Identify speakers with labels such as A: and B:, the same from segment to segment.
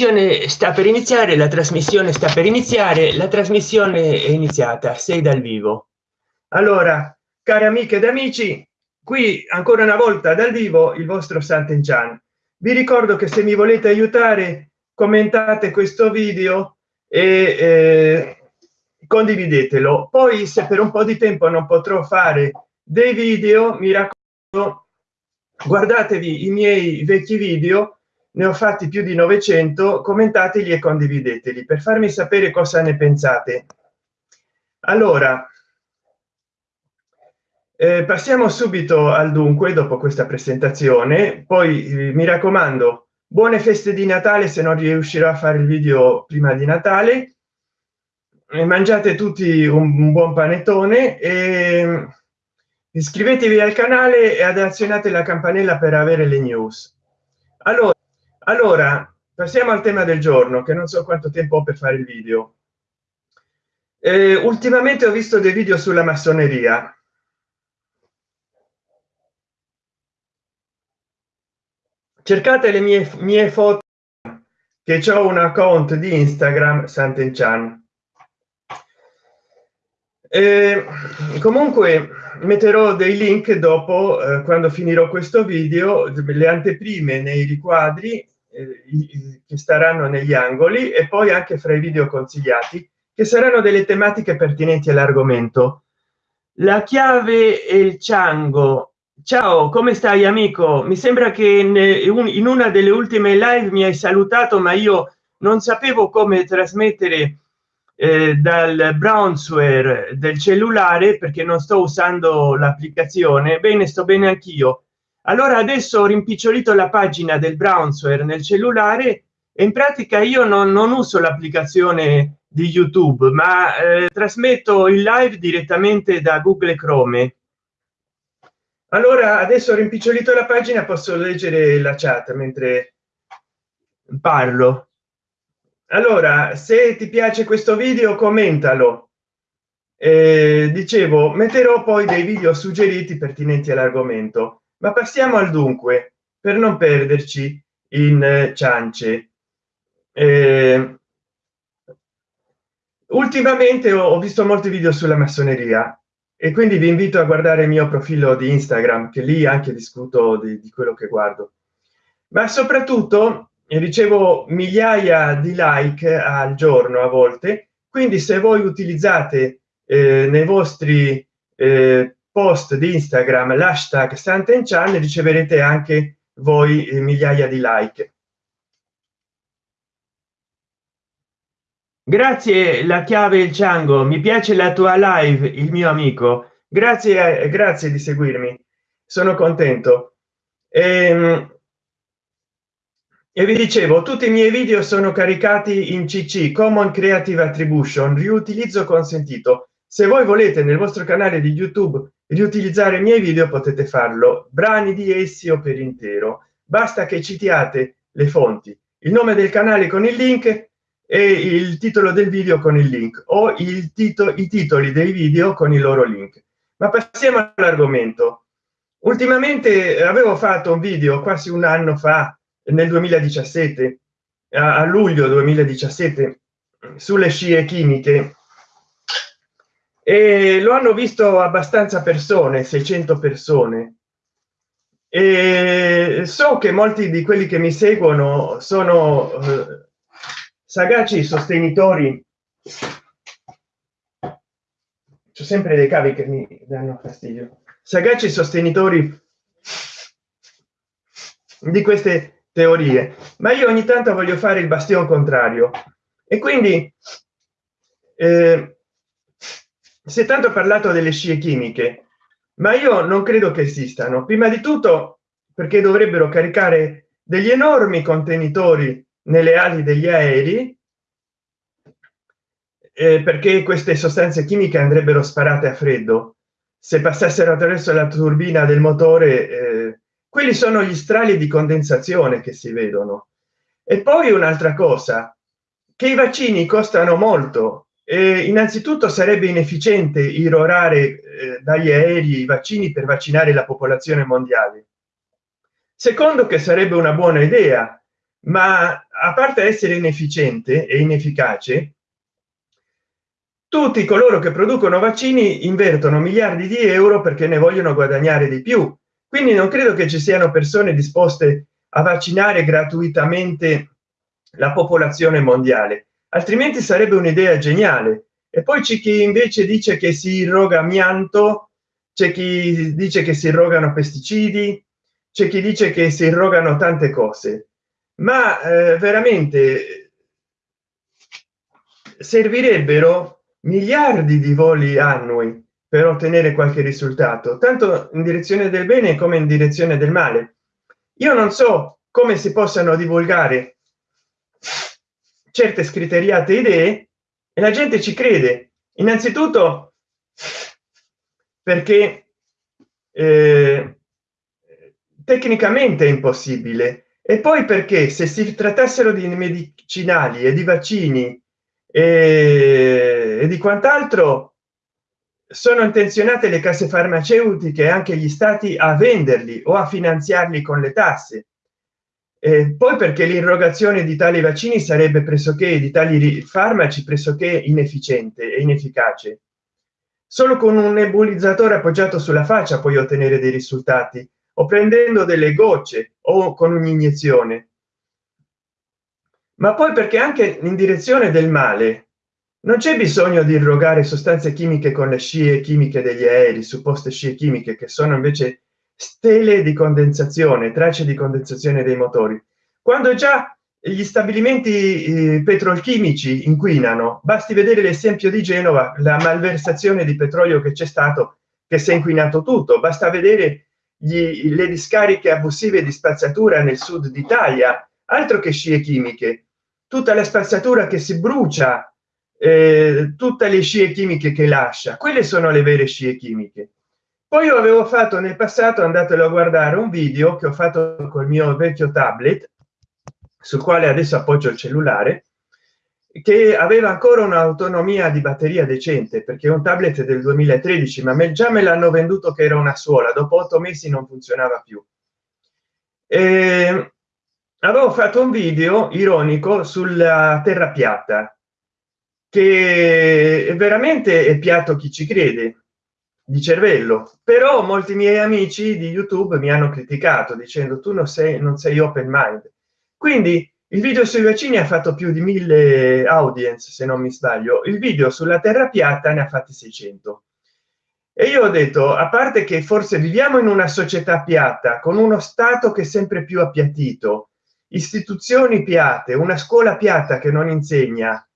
A: trasmissione sta per iniziare la trasmissione sta per iniziare la trasmissione è iniziata sei dal vivo. Allora cari amiche ed amici qui ancora una volta dal vivo il vostro santen chan vi ricordo che se mi volete aiutare commentate questo video e eh, condividetelo. Poi se per un po di tempo non potrò fare dei video mi raccomando guardatevi i miei vecchi video ne ho fatti più di 900 commentateli e condivideteli per farmi sapere cosa ne pensate. Allora eh, passiamo subito al dunque dopo questa presentazione. Poi eh, mi raccomando buone feste di natale se non riuscirò a fare il video prima di natale. E mangiate tutti un, un buon panettone e iscrivetevi al canale e azionate la campanella per avere le news. Allora allora passiamo al tema del giorno che non so quanto tempo ho per fare il video. Eh, ultimamente ho visto dei video sulla massoneria. Cercate le mie mie foto che ho un account di instagram santenchan. Eh, comunque metterò dei link dopo eh, quando finirò questo video le anteprime nei riquadri eh, che staranno negli angoli e poi anche fra i video consigliati che saranno delle tematiche pertinenti all'argomento. La chiave e il ciango ciao come stai amico? Mi sembra che in una delle ultime live mi hai salutato ma io non sapevo come trasmettere eh, dal brownsware del cellulare perché non sto usando l'applicazione. Bene sto bene anch'io allora adesso ho rimpicciolito la pagina del brownsware nel cellulare e in pratica io non, non uso l'applicazione di youtube ma eh, trasmetto il live direttamente da google chrome. Allora adesso ho rimpicciolito la pagina posso leggere la chat mentre parlo. Allora se ti piace questo video commentalo. Eh, dicevo metterò poi dei video suggeriti pertinenti all'argomento ma passiamo al dunque per non perderci in eh, ciance. Eh, ultimamente ho, visto molti video sulla massoneria e quindi vi invito a guardare il mio profilo di instagram che lì anche discuto di, di quello che guardo. Ma soprattutto ricevo migliaia di like al giorno a volte. Quindi se voi utilizzate eh, nei vostri eh, post di instagram l'hashtag santen chan riceverete anche voi eh, migliaia di like. Grazie la chiave il ciango. Mi piace la tua live il mio amico. Grazie grazie di seguirmi. Sono contento. Ehm, e vi dicevo tutti i miei video sono caricati in cc common creative attribution. Riutilizzo consentito. Se voi volete nel vostro canale di youtube riutilizzare i miei video potete farlo brani di essi o per intero. Basta che citiate le fonti il nome del canale con il link e il titolo del video con il link o il titolo i titoli dei video con i loro link. Ma passiamo all'argomento. Ultimamente avevo fatto un video quasi un anno fa nel 2017 a luglio 2017 sulle scie chimiche e lo hanno visto abbastanza persone 600 persone. E so che molti di quelli che mi seguono sono eh, sagaci sostenitori. C'è sempre dei cavi che mi danno fastidio. Sagaci sostenitori di queste teorie. Ma io ogni tanto voglio fare il bastione contrario. E quindi eh, si è tanto parlato delle scie chimiche ma io non credo che esistano. Prima di tutto perché dovrebbero caricare degli enormi contenitori nelle ali degli aerei eh, perché queste sostanze chimiche andrebbero sparate a freddo. Se passassero attraverso la turbina del motore eh, quelli sono gli strali di condensazione che si vedono. E poi un'altra cosa che i vaccini costano molto eh, innanzitutto sarebbe inefficiente irrorare eh, dagli aerei i vaccini per vaccinare la popolazione mondiale. Secondo che sarebbe una buona idea ma a parte essere inefficiente e inefficace tutti coloro che producono vaccini invertono miliardi di euro perché ne vogliono guadagnare di più. Quindi non credo che ci siano persone disposte a vaccinare gratuitamente la popolazione mondiale altrimenti sarebbe un'idea geniale. E poi c'è chi invece dice che si irroga amianto c'è chi dice che si irrogano pesticidi c'è chi dice che si irrogano tante cose. Ma eh, veramente servirebbero miliardi di voli annui per ottenere qualche risultato tanto in direzione del bene come in direzione del male. Io non so come si possano divulgare certe scriteriate idee e la gente ci crede. Innanzitutto perché eh, tecnicamente è impossibile. E poi perché se si trattassero di medicinali e di vaccini e, e di quant'altro sono intenzionate le case farmaceutiche e anche gli stati a venderli o a finanziarli con le tasse e poi perché l'irrogazione di tali vaccini sarebbe pressoché di tali farmaci pressoché inefficiente e inefficace. Solo con un nebulizzatore appoggiato sulla faccia puoi ottenere dei risultati o prendendo delle gocce o con un'iniezione. Ma poi perché anche in direzione del male non c'è bisogno di irrogare sostanze chimiche con le scie chimiche degli aerei supposte scie chimiche che sono invece stele di condensazione tracce di condensazione dei motori. Quando già gli stabilimenti petrolchimici inquinano basti vedere l'esempio di genova la malversazione di petrolio che c'è stato che si è inquinato tutto. Basta vedere gli, le discariche abusive di spazzatura nel sud d'italia altro che scie chimiche. Tutta la spazzatura che si brucia eh, tutte le scie chimiche che lascia quelle sono le vere scie chimiche poi io avevo fatto nel passato andatelo a guardare un video che ho fatto col mio vecchio tablet sul quale adesso appoggio il cellulare che aveva ancora un'autonomia di batteria decente perché un tablet del 2013 ma me già me l'hanno venduto che era una suola dopo otto mesi non funzionava più. E avevo fatto un video ironico sulla terra piatta che veramente è piatto chi ci crede di cervello. Però molti miei amici di youtube mi hanno criticato dicendo tu non sei non sei open mind quindi il video sui vaccini ha fatto più di mille audience se non mi sbaglio. Il video sulla terra piatta ne ha fatti 600 e io ho detto a parte che forse viviamo in una società piatta con uno stato che è sempre più appiattito istituzioni piatte una scuola piatta che non insegna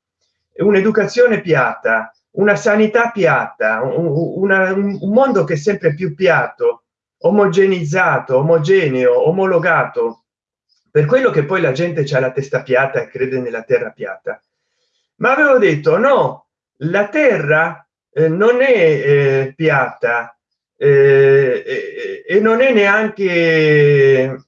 A: un'educazione piatta una sanità piatta un, una, un mondo che è sempre più piatto omogenizzato omogeneo omologato. Per quello che poi la gente c'ha la testa piatta e crede nella terra piatta. Ma avevo detto no la terra eh, non è eh, piatta eh, e non è neanche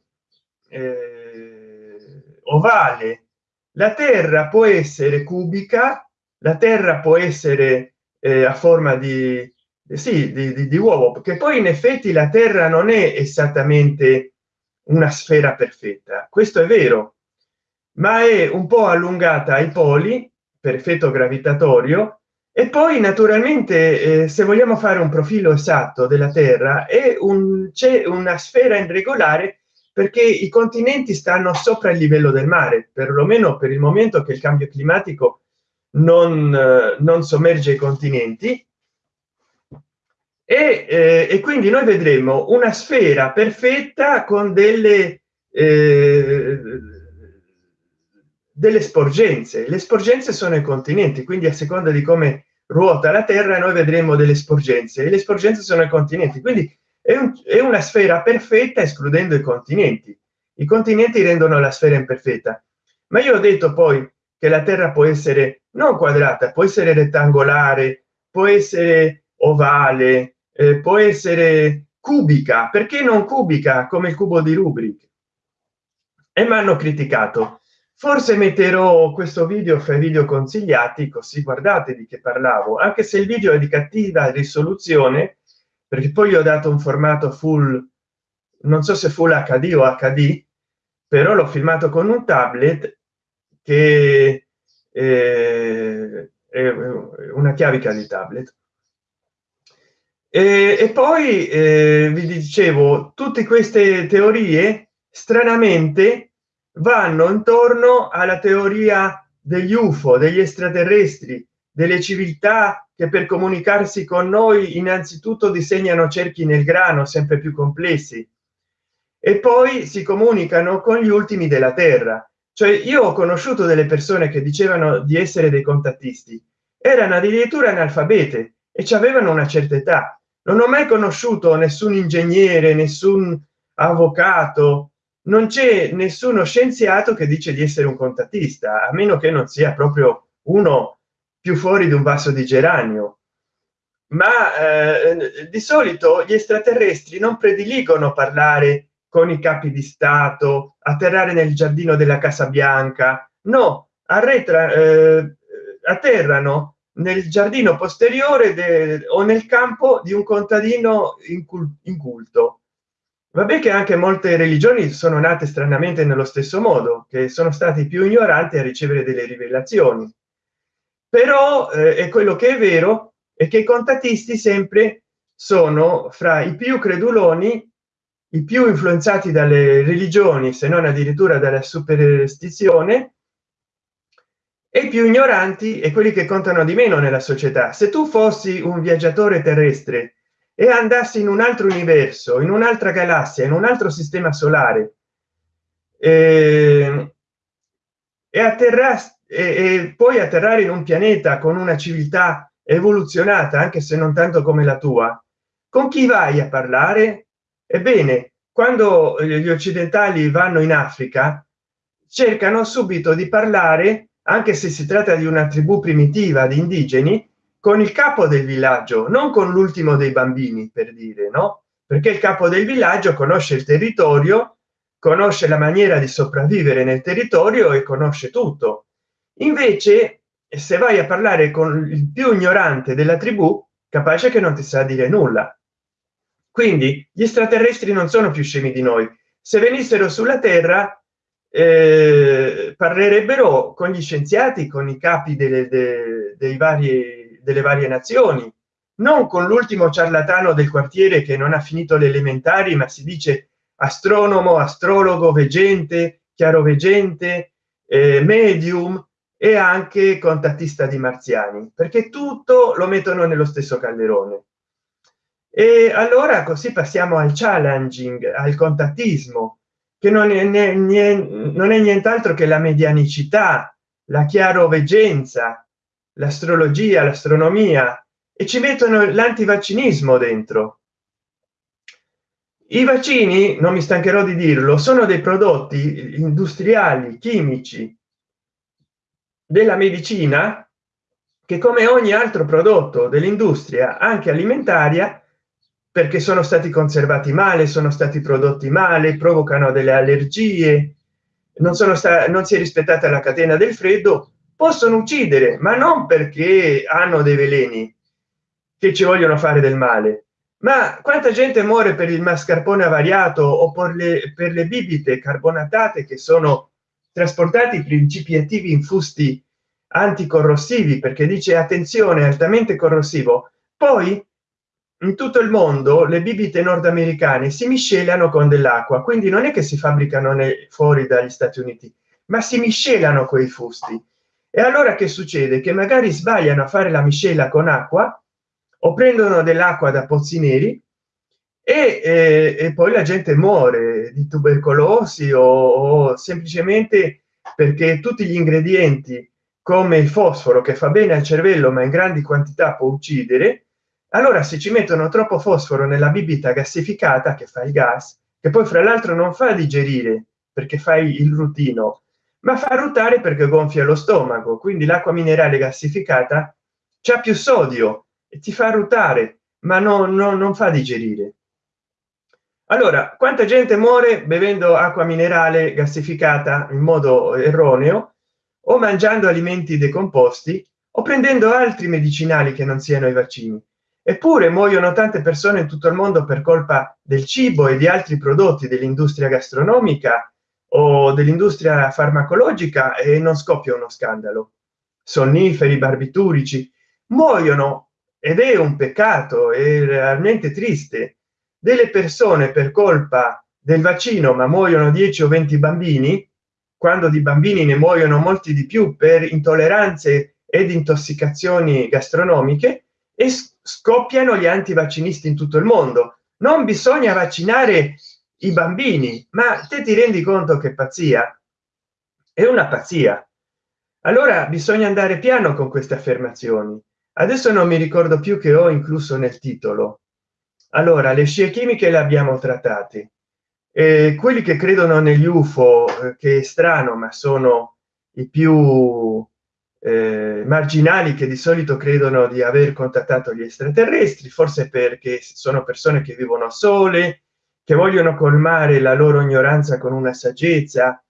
A: eh, ovale. La terra può essere cubica la terra può essere eh, a forma di sì di, di, di uovo perché poi in effetti la terra non è esattamente una sfera perfetta questo è vero ma è un po allungata ai poli per effetto gravitatorio e poi naturalmente eh, se vogliamo fare un profilo esatto della terra è un c'è una sfera irregolare perché i continenti stanno sopra il livello del mare perlomeno per il momento che il cambio climatico non, eh, non sommerge i continenti. E, eh, e, quindi noi vedremo una sfera perfetta con delle eh, delle sporgenze. Le sporgenze sono i continenti quindi a seconda di come ruota la terra noi vedremo delle sporgenze. E le sporgenze sono i continenti quindi è, un, è una sfera perfetta escludendo i continenti. I continenti rendono la sfera imperfetta. Ma io ho detto poi che la terra può essere non quadrata può essere rettangolare può essere ovale eh, può essere cubica. Perché non cubica come il cubo di rubrik e mi hanno criticato. Forse metterò questo video fra i video consigliati così guardate di che parlavo. Anche se il video è di cattiva risoluzione perché poi ho dato un formato full non so se full hd o hd però l'ho filmato con un tablet che eh, una chiavica di tablet. E, e poi eh, vi dicevo tutte queste teorie stranamente vanno intorno alla teoria degli ufo degli extraterrestri delle civiltà che per comunicarsi con noi innanzitutto disegnano cerchi nel grano sempre più complessi e poi si comunicano con gli ultimi della terra cioè io ho conosciuto delle persone che dicevano di essere dei contattisti. Erano addirittura analfabete e ci avevano una certa età. Non ho mai conosciuto nessun ingegnere nessun avvocato. Non c'è nessuno scienziato che dice di essere un contattista a meno che non sia proprio uno più fuori di un vaso di geranio. Ma eh, di solito gli extraterrestri non prediligono parlare con i capi di stato atterrare nel giardino della casa bianca. No arretra eh, atterrano nel giardino posteriore o nel campo di un contadino inculto. Vabbè che anche molte religioni sono nate stranamente nello stesso modo che sono stati più ignoranti a ricevere delle rivelazioni. Però eh, è quello che è vero è che i contatisti sempre sono fra i più creduloni i più influenzati dalle religioni se non addirittura dalla superstizione e i più ignoranti e quelli che contano di meno nella società. Se tu fossi un viaggiatore terrestre e andassi in un altro universo in un'altra galassia in un altro sistema solare eh, e atterrassi e, e poi atterrare in un pianeta con una civiltà evoluzionata anche se non tanto come la tua con chi vai a parlare ebbene quando gli occidentali vanno in africa cercano subito di parlare anche se si tratta di una tribù primitiva di indigeni con il capo del villaggio non con l'ultimo dei bambini per dire no? Perché il capo del villaggio conosce il territorio conosce la maniera di sopravvivere nel territorio e conosce tutto. Invece se vai a parlare con il più ignorante della tribù capace che non ti sa dire nulla quindi gli extraterrestri non sono più scemi di noi. Se venissero sulla terra eh, parlerebbero con gli scienziati con i capi delle, de, dei vari delle varie nazioni non con l'ultimo ciarlatano del quartiere che non ha finito le elementari ma si dice astronomo astrologo veggente chiaroveggente eh, medium e anche contattista di marziani perché tutto lo mettono nello stesso calderone e allora così passiamo al challenging al contattismo che non è, non è nient'altro che la medianicità la chiaroveggenza l'astrologia l'astronomia e ci mettono l'antivaccinismo dentro. I vaccini non mi stancherò di dirlo sono dei prodotti industriali chimici della medicina che come ogni altro prodotto dell'industria anche alimentaria perché sono stati conservati male sono stati prodotti male provocano delle allergie non sono stati non si è rispettata la catena del freddo possono uccidere ma non perché hanno dei veleni che ci vogliono fare del male. Ma quanta gente muore per il mascarpone avariato o per le, per le bibite carbonatate che sono trasportati principi attivi infusti anticorrosivi perché dice attenzione altamente corrosivo. Poi in tutto il mondo le bibite nordamericane si miscelano con dell'acqua quindi non è che si fabbricano fuori dagli stati uniti ma si miscelano quei fusti. E allora che succede? Che magari sbagliano a fare la miscela con acqua o prendono dell'acqua da pozzi neri e, e, e, poi la gente muore di tubercolosi o, o semplicemente perché tutti gli ingredienti come il fosforo che fa bene al cervello ma in grandi quantità può uccidere allora se ci mettono troppo fosforo nella bibita gassificata che fa il gas che poi fra l'altro non fa digerire perché fai il rutino ma fa ruotare perché gonfia lo stomaco quindi l'acqua minerale gassificata c'è più sodio e ti fa ruotare ma no, no, non fa digerire. Allora quanta gente muore bevendo acqua minerale gassificata in modo erroneo o mangiando alimenti decomposti o prendendo altri medicinali che non siano i vaccini eppure muoiono tante persone in tutto il mondo per colpa del cibo e di altri prodotti dell'industria gastronomica o dell'industria farmacologica e non scoppia uno scandalo. Sonniferi barbiturici muoiono ed è un peccato è realmente triste. Delle persone per colpa del vaccino ma muoiono 10 o 20 bambini quando di bambini ne muoiono molti di più per intolleranze ed intossicazioni gastronomiche e scoppiano gli antivaccinisti in tutto il mondo. Non bisogna vaccinare i bambini ma te ti rendi conto che pazzia? È una pazzia. Allora bisogna andare piano con queste affermazioni. Adesso non mi ricordo più che ho incluso nel titolo. Allora le scie chimiche le abbiamo trattate. E quelli che credono negli ufo eh, che è strano ma sono i più eh, marginali che di solito credono di aver contattato gli extraterrestri forse perché sono persone che vivono sole che vogliono colmare la loro ignoranza con una saggezza.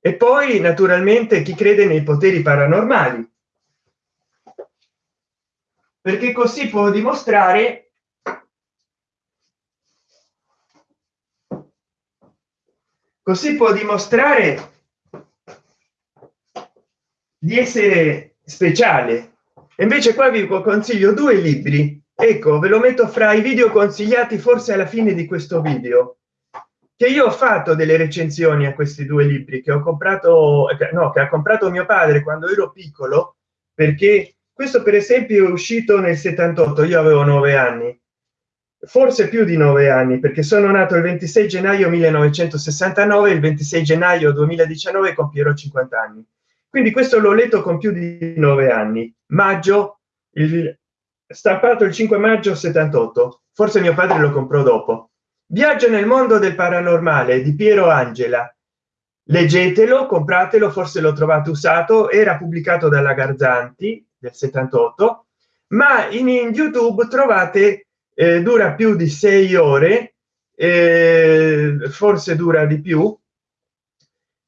A: E poi naturalmente chi crede nei poteri paranormali. Perché così può dimostrare così può dimostrare di essere speciale. Invece qua vi consiglio due libri. Ecco ve lo metto fra i video consigliati forse alla fine di questo video che io ho fatto delle recensioni a questi due libri che ho comprato no che ha comprato mio padre quando ero piccolo perché questo per esempio è uscito nel 78 io avevo nove anni. Forse più di nove anni perché sono nato il 26 gennaio 1969 il 26 gennaio 2019 compierò 50 anni quindi questo l'ho letto con più di nove anni. Maggio il stampato il 5 maggio 78 forse mio padre lo comprò dopo. Viaggio nel mondo del paranormale di piero angela. Leggetelo compratelo forse l'ho trovato usato. Era pubblicato dalla garzanti del 78 ma in, in youtube trovate eh, dura più di sei ore eh, forse dura di più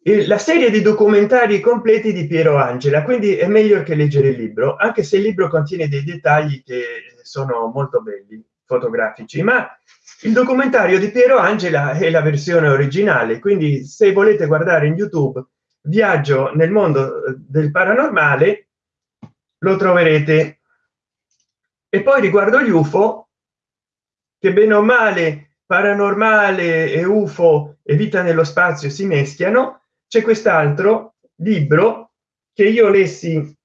A: la serie di documentari completi di piero angela quindi è meglio che leggere il libro anche se il libro contiene dei dettagli che sono molto belli fotografici ma il documentario di piero angela è la versione originale quindi se volete guardare in youtube viaggio nel mondo del paranormale lo troverete. E poi riguardo gli ufo che bene o male paranormale e ufo e vita nello spazio si meschiano c'è quest'altro libro che io lessi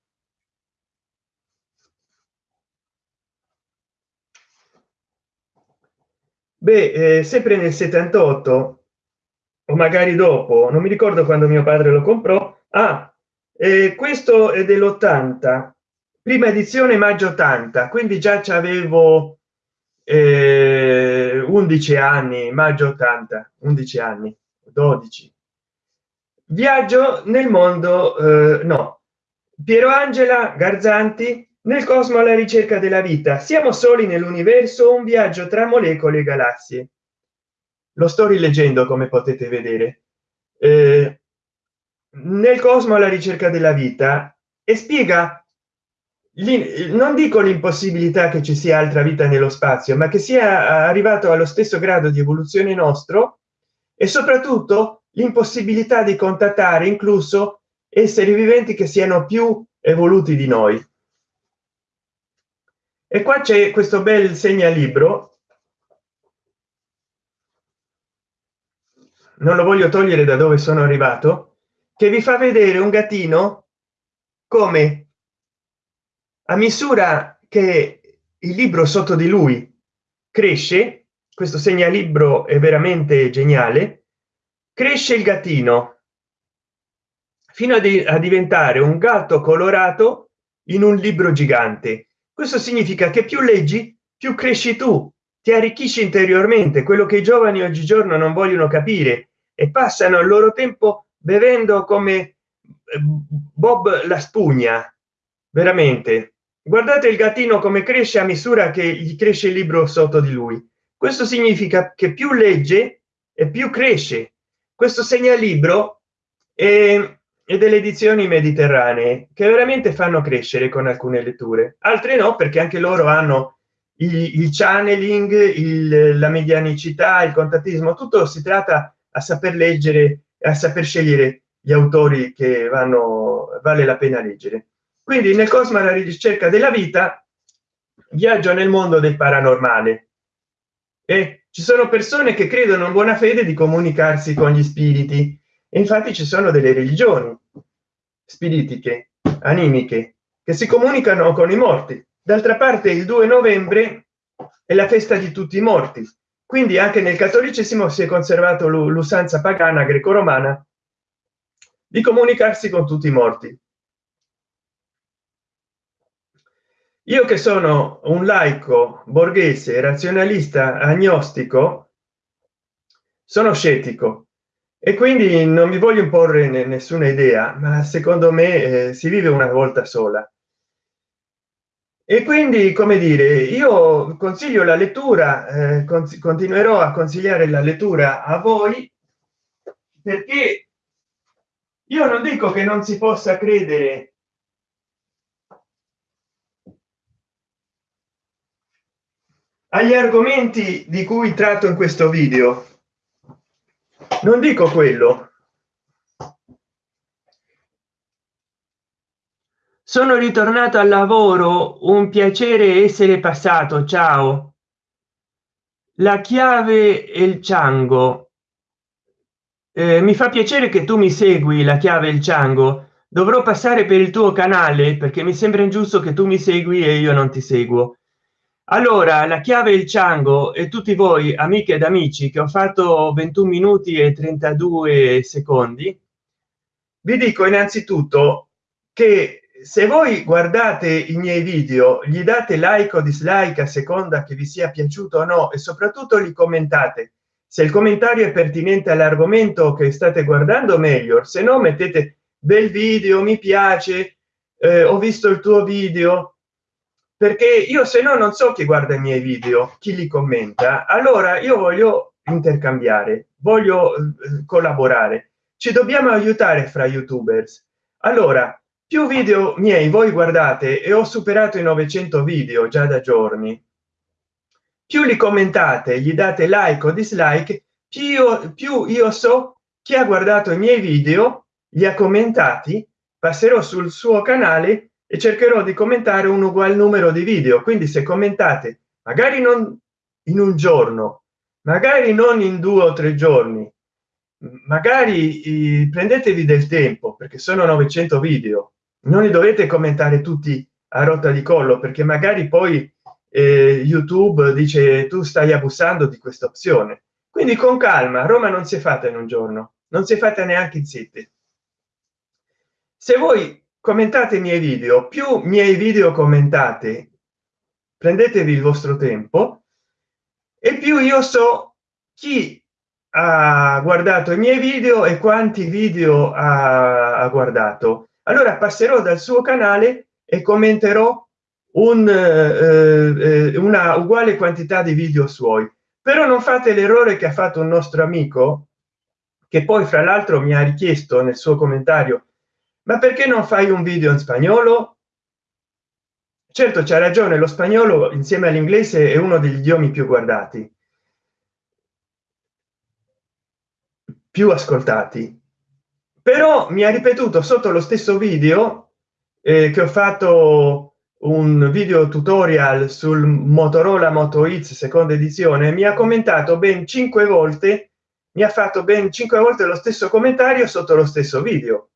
A: beh eh, sempre nel 78 o magari dopo non mi ricordo quando mio padre lo comprò. Ah eh, questo è dell'80 prima edizione maggio 80 quindi già c'avevo eh, 11 anni maggio 80 11 anni 12 viaggio nel mondo eh, no. Piero angela garzanti nel cosmo alla ricerca della vita. Siamo soli nell'universo un viaggio tra molecole e galassie. Lo sto rileggendo come potete vedere. Eh, nel cosmo alla ricerca della vita. E spiega non dico l'impossibilità che ci sia altra vita nello spazio ma che sia arrivato allo stesso grado di evoluzione nostro e soprattutto l'impossibilità di contattare incluso esseri viventi che siano più evoluti di noi. E qua c'è questo bel segnalibro. Non lo voglio togliere da dove sono arrivato che vi fa vedere un gattino come a misura che il libro sotto di lui cresce questo segnalibro è veramente geniale cresce il gattino. Fino a, a diventare un gatto colorato in un libro gigante. Questo significa che più leggi più cresci tu. Ti arricchisci interiormente quello che i giovani oggigiorno non vogliono capire. E passano il loro tempo bevendo come eh, bob la spugna. Veramente. Guardate il gattino come cresce a misura che gli cresce il libro sotto di lui. Questo significa che più legge e più cresce questo segnalibro e, e delle edizioni mediterranee che veramente fanno crescere con alcune letture. Altre no perché anche loro hanno il, il channeling il, la medianicità il contattismo tutto si tratta a saper leggere a saper scegliere gli autori che vanno vale la pena leggere. Quindi nel cosmo alla ricerca della vita viaggio nel mondo del paranormale. E ci sono persone che credono in buona fede di comunicarsi con gli spiriti. E infatti ci sono delle religioni spiritiche animiche che si comunicano con i morti. D'altra parte il 2 novembre è la festa di tutti i morti. Quindi anche nel cattolicesimo si è conservato l'usanza pagana greco-romana di comunicarsi con tutti i morti io che sono un laico borghese razionalista agnostico sono scettico. E quindi non mi voglio imporre nessuna idea ma secondo me eh, si vive una volta sola. E quindi come dire io consiglio la lettura eh, continuerò a consigliare la lettura a voi perché io non dico che non si possa credere agli argomenti di cui tratto in questo video. Non dico quello. Sono ritornato al lavoro un piacere essere passato ciao. La chiave e il ciango eh, mi fa piacere che tu mi segui la chiave il ciango dovrò passare per il tuo canale perché mi sembra ingiusto che tu mi segui e io non ti seguo allora la chiave il ciango e tutti voi amiche ed amici che ho fatto 21 minuti e 32 secondi vi dico innanzitutto che se voi guardate i miei video gli date like o dislike a seconda che vi sia piaciuto o no e soprattutto li commentate. Se il commentario è pertinente all'argomento che state guardando meglio. Se no mettete bel video mi piace eh, ho visto il tuo video perché io se no non so chi guarda i miei video chi li commenta. Allora io voglio intercambiare voglio eh, collaborare. Ci dobbiamo aiutare fra youtubers. Allora più video miei voi guardate e ho superato i 900 video già da giorni. Più li commentate gli date like o dislike più più io so chi ha guardato i miei video li ha commentati passerò sul suo canale e cercherò di commentare un ugual numero di video. Quindi se commentate magari non in un giorno magari non in due o tre giorni magari prendetevi del tempo perché sono 900 video. Non li dovete commentare tutti a rotta di collo perché magari poi eh, youtube dice tu stai abusando di questa opzione. Quindi con calma roma non si è fatta in un giorno non si è fatta neanche in sette. Se voi commentate i miei video. Più miei video commentate prendetevi il vostro tempo e più io so chi ha guardato i miei video e quanti video ha, guardato. Allora passerò dal suo canale e commenterò un, eh, eh, una uguale quantità di video suoi. Però non fate l'errore che ha fatto un nostro amico che poi fra l'altro mi ha richiesto nel suo commentario ma perché non fai un video in spagnolo? Certo c'è ragione lo spagnolo insieme all'inglese è uno degli idiomi più guardati più ascoltati. Però mi ha ripetuto sotto lo stesso video eh, che ho fatto un video tutorial sul motorola moto x seconda edizione mi ha commentato ben cinque volte mi ha fatto ben cinque volte lo stesso commentario sotto lo stesso video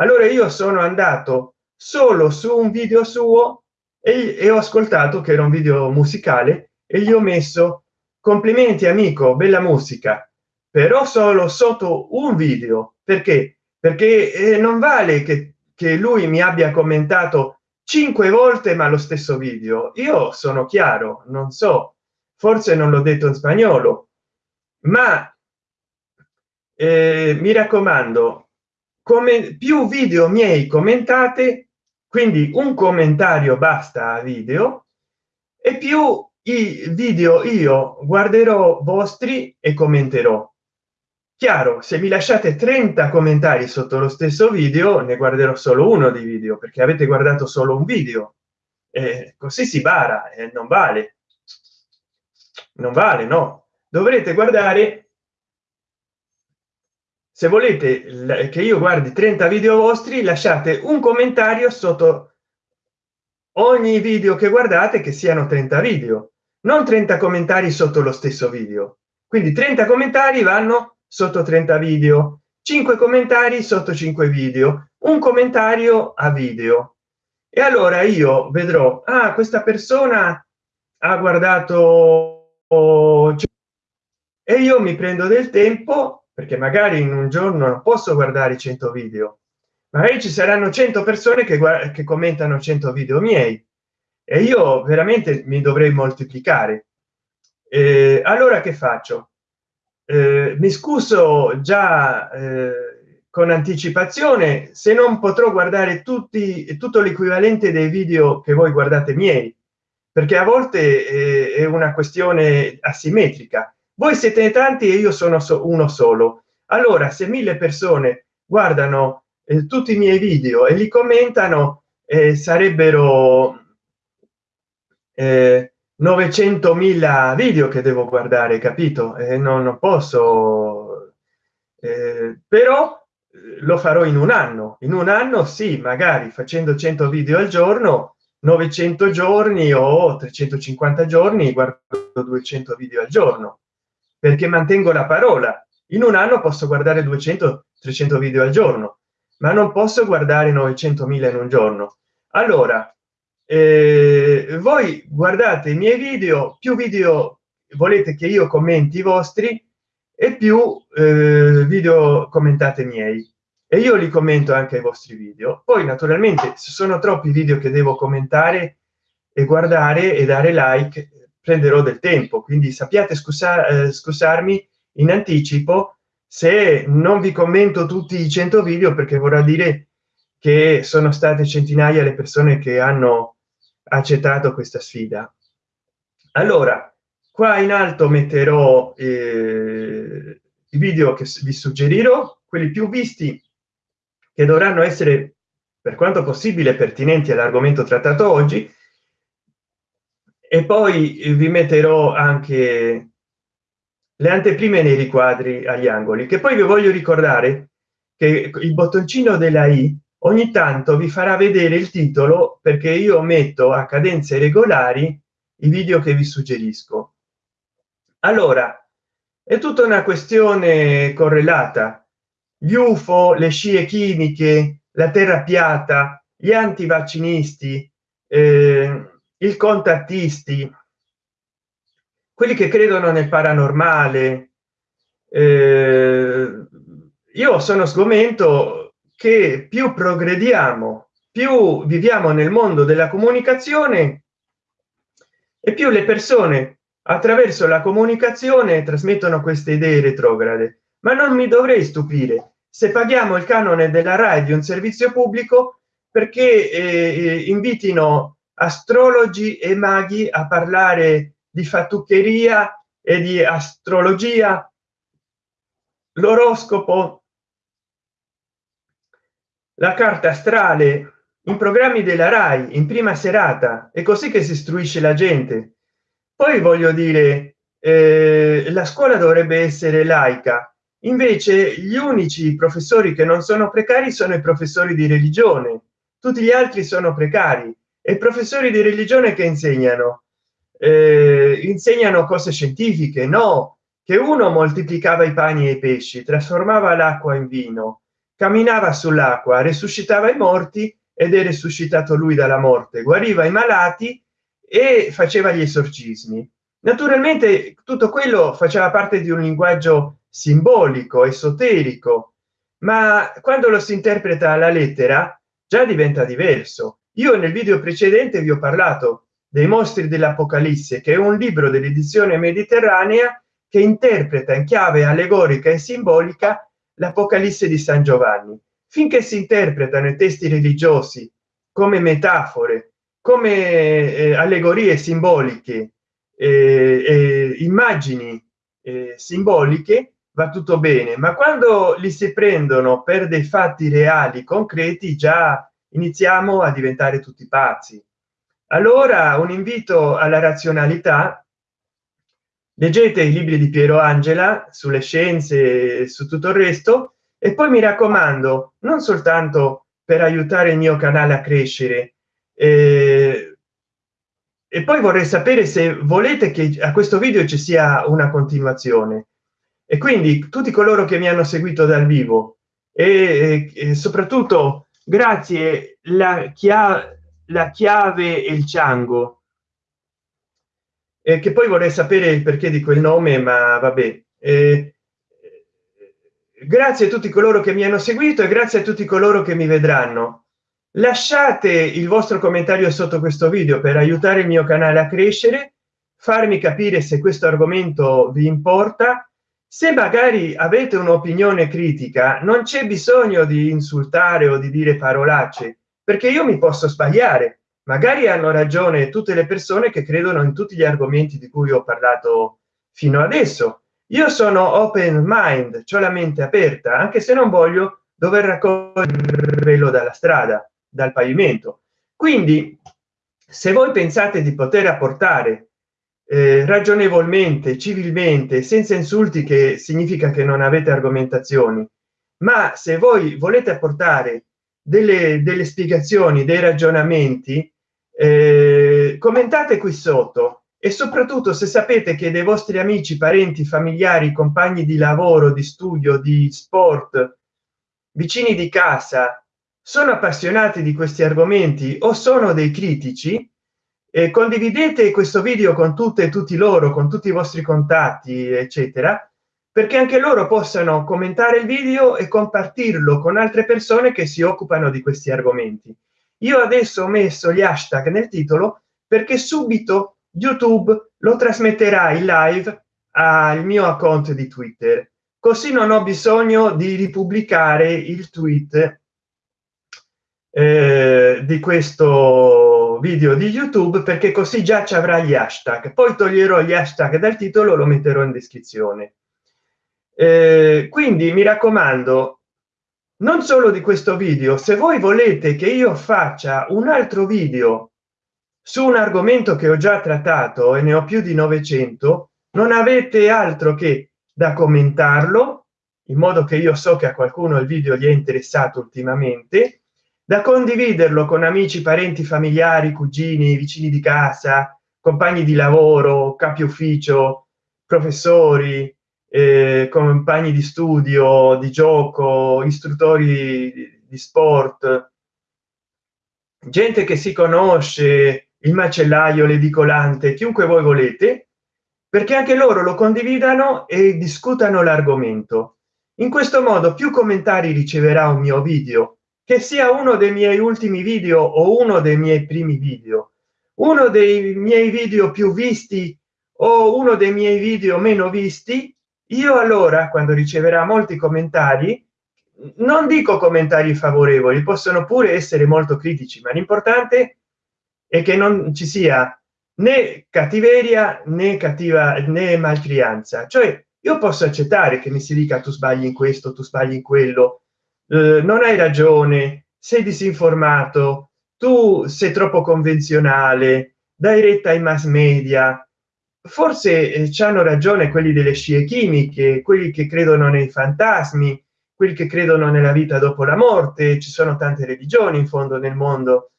A: allora io sono andato solo su un video suo e, e ho ascoltato che era un video musicale e gli ho messo complimenti amico bella musica però solo sotto un video perché? Perché eh, non vale che, che lui mi abbia commentato cinque volte ma lo stesso video. Io sono chiaro non so forse non l'ho detto in spagnolo ma eh, mi raccomando come più video miei commentate quindi un commentario basta a video e più i video io guarderò vostri e commenterò. Chiaro se mi lasciate 30 commentari sotto lo stesso video ne guarderò solo uno di video perché avete guardato solo un video. E così si bara e non vale. Non vale no. Dovrete guardare se volete che io guardi 30 video vostri lasciate un commentario sotto ogni video che guardate che siano 30 video non 30 commentari sotto lo stesso video. Quindi 30 commentari vanno sotto 30 video 5 commentari sotto 5 video un commentario a video. E allora io vedrò ah, questa persona ha guardato e io mi prendo del tempo perché magari in un giorno non posso guardare 100 video. Magari ci saranno 100 persone che, che commentano 100 video miei. E io veramente mi dovrei moltiplicare. Eh, allora che faccio? Eh, mi scuso già eh, con anticipazione se non potrò guardare tutti tutto l'equivalente dei video che voi guardate miei. Perché a volte eh, è una questione asimmetrica voi siete tanti e io sono uno solo. Allora se mille persone guardano eh, tutti i miei video e li commentano eh, sarebbero eh, 900.000 video che devo guardare capito? E non, non posso eh, però lo farò in un anno. In un anno sì magari facendo 100 video al giorno 900 giorni o 350 giorni guardo 200 video al giorno perché mantengo la parola. In un anno posso guardare 200 300 video al giorno ma non posso guardare 900.000 in un giorno. Allora eh, voi guardate i miei video più video volete che io commenti i vostri e più eh, video commentate miei. E io li commento anche ai vostri video. Poi naturalmente se sono troppi video che devo commentare e guardare e dare like prenderò del tempo. Quindi sappiate scusa, eh, scusarmi in anticipo. Se non vi commento tutti i 100 video perché vorrà dire che sono state centinaia le persone che hanno accettato questa sfida. Allora qua in alto metterò eh, i video che vi suggerirò quelli più visti che dovranno essere per quanto possibile pertinenti all'argomento trattato oggi e poi vi metterò anche le anteprime nei riquadri agli angoli che poi vi voglio ricordare che il bottoncino della i ogni tanto vi farà vedere il titolo perché io metto a cadenze regolari i video che vi suggerisco. Allora è tutta una questione correlata. Gli ufo le scie chimiche la terra piatta gli antivaccinisti eh, il contattisti quelli che credono nel paranormale eh, io sono sgomento che più progrediamo più viviamo nel mondo della comunicazione e più le persone attraverso la comunicazione trasmettono queste idee retrograde. Ma non mi dovrei stupire se paghiamo il canone della rai di un servizio pubblico perché eh, invitino astrologi e maghi a parlare di fattuccheria e di astrologia. L'oroscopo. La carta astrale in programmi della rai in prima serata è così che si istruisce la gente. Poi voglio dire eh, la scuola dovrebbe essere laica. Invece gli unici professori che non sono precari sono i professori di religione. Tutti gli altri sono precari e professori di religione che insegnano. Eh, insegnano cose scientifiche no? Che uno moltiplicava i pani e i pesci trasformava l'acqua in vino camminava sull'acqua resuscitava i morti ed è risuscitato lui dalla morte guariva i malati e faceva gli esorcismi. Naturalmente tutto quello faceva parte di un linguaggio simbolico esoterico ma quando lo si interpreta alla lettera già diventa diverso io nel video precedente vi ho parlato dei mostri dell'apocalisse che è un libro dell'edizione mediterranea che interpreta in chiave allegorica e simbolica l'apocalisse di san giovanni. Finché si interpretano i testi religiosi come metafore come eh, allegorie simboliche eh, eh, immagini simboliche va tutto bene. Ma quando li si prendono per dei fatti reali concreti già iniziamo a diventare tutti pazzi. Allora un invito alla razionalità. Leggete i libri di piero angela sulle scienze su tutto il resto e poi mi raccomando non soltanto per aiutare il mio canale a crescere. Eh, e poi vorrei sapere se volete che a questo video ci sia una continuazione. E quindi tutti coloro che mi hanno seguito dal vivo e, e soprattutto grazie la chiave la chiave e il ciango. E che poi vorrei sapere il perché di quel nome ma vabbè. Eh, grazie a tutti coloro che mi hanno seguito e grazie a tutti coloro che mi vedranno. Lasciate il vostro commentario sotto questo video per aiutare il mio canale a crescere farmi capire se questo argomento vi importa se magari avete un'opinione critica non c'è bisogno di insultare o di dire parolacce perché io mi posso sbagliare. Magari hanno ragione tutte le persone che credono in tutti gli argomenti di cui ho parlato fino adesso. Io sono open mind cioè la mente aperta anche se non voglio dover raccoglierlo dalla strada dal pavimento. Quindi se voi pensate di poter apportare eh, ragionevolmente civilmente senza insulti che significa che non avete argomentazioni. Ma se voi volete apportare delle, delle spiegazioni dei ragionamenti eh, commentate qui sotto. E soprattutto se sapete che dei vostri amici parenti familiari compagni di lavoro di studio di sport vicini di casa sono appassionati di questi argomenti o sono dei critici e condividete questo video con tutte e tutti loro con tutti i vostri contatti eccetera perché anche loro possano commentare il video e compartirlo con altre persone che si occupano di questi argomenti. Io adesso ho messo gli hashtag nel titolo perché subito youtube lo trasmetterà in live al mio account di twitter. Così non ho bisogno di ripubblicare il tweet eh, di questo video di youtube perché così già ci avrà gli hashtag. Poi toglierò gli hashtag dal titolo lo metterò in descrizione. Eh, quindi mi raccomando non solo di questo video se voi volete che io faccia un altro video su un argomento che ho già trattato e ne ho più di 900 non avete altro che da commentarlo in modo che io so che a qualcuno il video gli è interessato ultimamente da condividerlo con amici parenti familiari cugini vicini di casa compagni di lavoro capi ufficio professori eh, compagni di studio di gioco istruttori di sport. Gente che si conosce il macellaio l'edicolante chiunque voi volete perché anche loro lo condividano e discutano l'argomento. In questo modo più commentari riceverà un mio video che sia uno dei miei ultimi video o uno dei miei primi video. Uno dei miei video più visti o uno dei miei video meno visti io allora quando riceverà molti commentari non dico commentari favorevoli possono pure essere molto critici ma l'importante è che non ci sia né cattiveria né cattiva né malcrianza cioè io posso accettare che mi si dica tu sbagli in questo tu sbagli in quello eh, non hai ragione sei disinformato tu sei troppo convenzionale dai retta ai mass media. Forse eh, ci hanno ragione quelli delle scie chimiche quelli che credono nei fantasmi quelli che credono nella vita dopo la morte ci sono tante religioni in fondo nel mondo.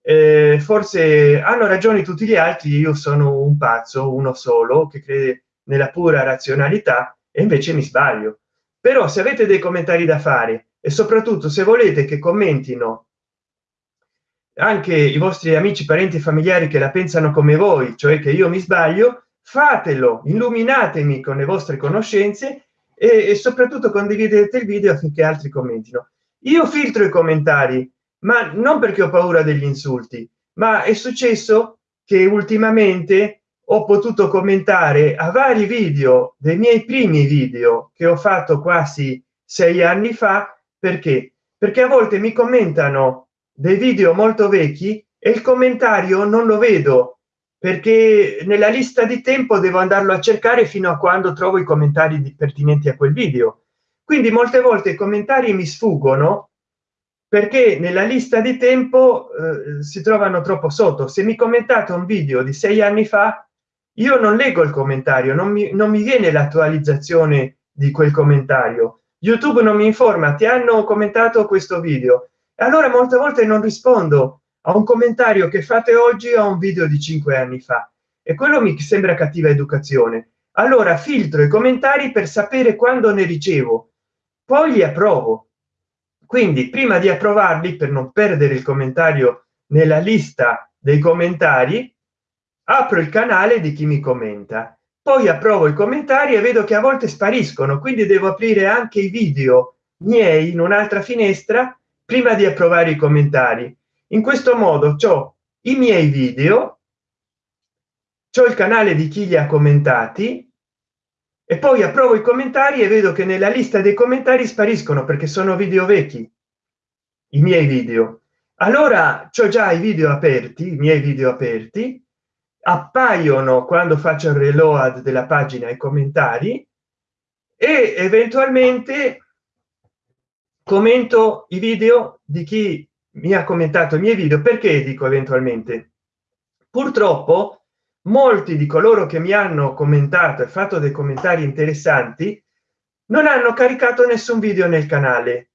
A: Eh, forse hanno ragione tutti gli altri io sono un pazzo uno solo che crede nella pura razionalità e invece mi sbaglio. Però se avete dei commentari da fare e soprattutto se volete che commentino anche i vostri amici parenti familiari che la pensano come voi cioè che io mi sbaglio fatelo illuminatemi con le vostre conoscenze e, e soprattutto condividete il video affinché altri commentino. Io filtro i commentari ma non perché ho paura degli insulti ma è successo che ultimamente ho potuto commentare a vari video dei miei primi video che ho fatto quasi sei anni fa perché? Perché a volte mi commentano dei video molto vecchi e il commentario non lo vedo perché nella lista di tempo devo andarlo a cercare fino a quando trovo i commentari pertinenti a quel video. Quindi molte volte i commentari mi sfuggono perché nella lista di tempo eh, si trovano troppo sotto. Se mi commentate un video di sei anni fa io non leggo il commentario non mi, non mi viene l'attualizzazione di quel commentario youtube non mi informa ti hanno commentato questo video. E allora molte volte non rispondo a un commentario che fate oggi a un video di cinque anni fa. E quello mi sembra cattiva educazione. Allora filtro i commentari per sapere quando ne ricevo poi li approvo. Quindi prima di approvarli per non perdere il commentario nella lista dei commentari apro il canale di chi mi commenta poi approvo i commentari e vedo che a volte spariscono quindi devo aprire anche i video miei in un'altra finestra prima di approvare i commentari. In questo modo ciò i miei video il canale di chi li ha commentati e poi approvo i commentari e vedo che nella lista dei commentari spariscono perché sono video vecchi i miei video. Allora c'ho già i video aperti i miei video aperti appaiono quando faccio il reload della pagina i commentari e eventualmente commento i video di chi mi ha commentato i miei video. Perché dico eventualmente? Purtroppo molti di coloro che mi hanno commentato e fatto dei commentari interessanti non hanno caricato nessun video nel canale.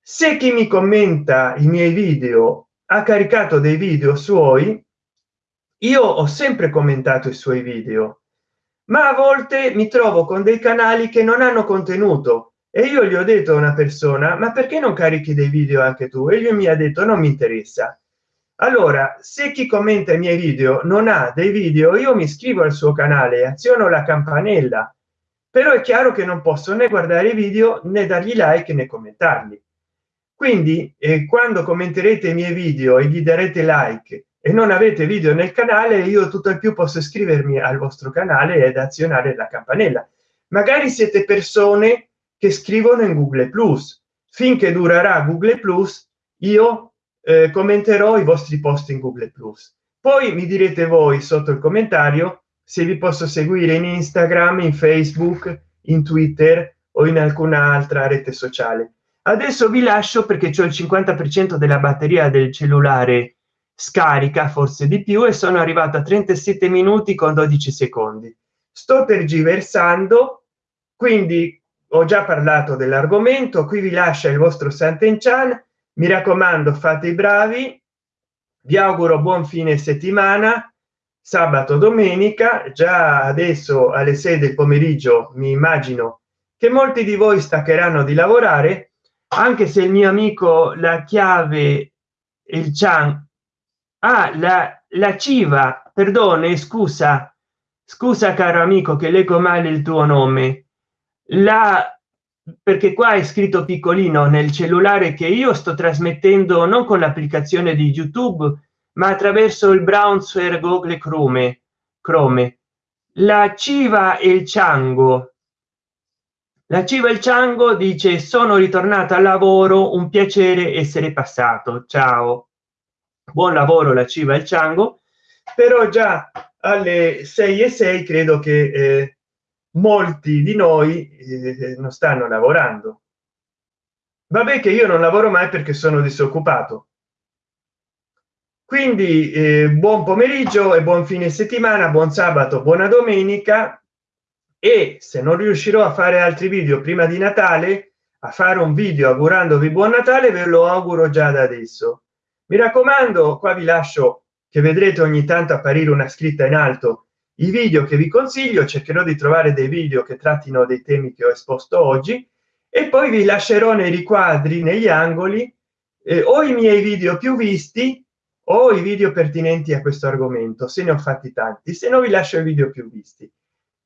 A: Se chi mi commenta i miei video ha caricato dei video suoi io ho sempre commentato i suoi video ma a volte mi trovo con dei canali che non hanno contenuto. E io gli ho detto a una persona ma perché non carichi dei video anche tu? E lui mi ha detto non mi interessa. Allora se chi commenta i miei video non ha dei video io mi iscrivo al suo canale aziono la campanella. Però è chiaro che non posso né guardare i video né dargli like né commentarli. Quindi eh, quando commenterete i miei video e gli darete like e non avete video nel canale io tutto il più posso iscrivermi al vostro canale ed azionare la campanella. Magari siete persone che scrivono in google plus. Finché durerà google plus io eh, commenterò i vostri post in google plus. Poi mi direte voi sotto il commentario se vi posso seguire in instagram in facebook in twitter o in alcuna altra rete sociale. Adesso vi lascio perché c'è il 50 per cento della batteria del cellulare scarica forse di più e sono arrivato a 37 minuti con 12 secondi. Sto tergiversando quindi ho già parlato dell'argomento qui vi lascia il vostro Sant'Enchan. Mi raccomando fate i bravi. Vi auguro buon fine settimana sabato domenica. Già adesso alle 6 del pomeriggio mi immagino che molti di voi staccheranno di lavorare anche se il mio amico la chiave il chan ah, la, la civa perdone scusa. Scusa caro amico che leggo male il tuo nome. La perché qua è scritto piccolino nel cellulare che io sto trasmettendo non con l'applicazione di youtube ma attraverso il browser google chrome chrome. La civa e il ciango la civa il ciango dice sono ritornata al lavoro un piacere essere passato. Ciao buon lavoro la civa e il ciango. Però già alle 6 e 6 credo che eh, molti di noi eh, non stanno lavorando. Vabbè che io non lavoro mai perché sono disoccupato. Quindi eh, buon pomeriggio e buon fine settimana buon sabato buona domenica. E se non riuscirò a fare altri video prima di natale a fare un video augurandovi buon natale ve lo auguro già da adesso mi raccomando qua vi lascio che vedrete ogni tanto apparire una scritta in alto. I video che vi consiglio cercherò di trovare dei video che trattino dei temi che ho esposto oggi. E poi vi lascerò nei riquadri negli angoli eh, o i miei video più visti o i video pertinenti a questo argomento se ne ho fatti tanti. Se no vi lascio i video più visti.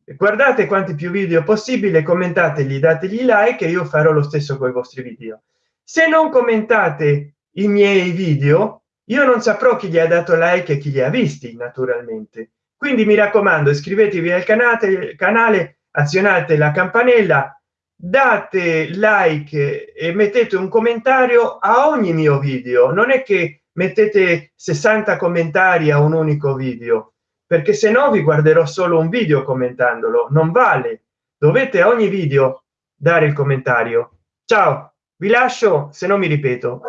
A: Guardate quanti più video possibile commentateli dategli like e io farò lo stesso con i vostri video. Se non commentate i miei video io non saprò chi gli ha dato like e chi li ha visti naturalmente. Quindi mi raccomando iscrivetevi al canale canale azionate la campanella date like e mettete un commentario a ogni mio video. Non è che mettete 60 commentari a un unico video perché se no vi guarderò solo un video commentandolo. Non vale. Dovete a ogni video dare il commentario. Ciao vi lascio se non mi ripeto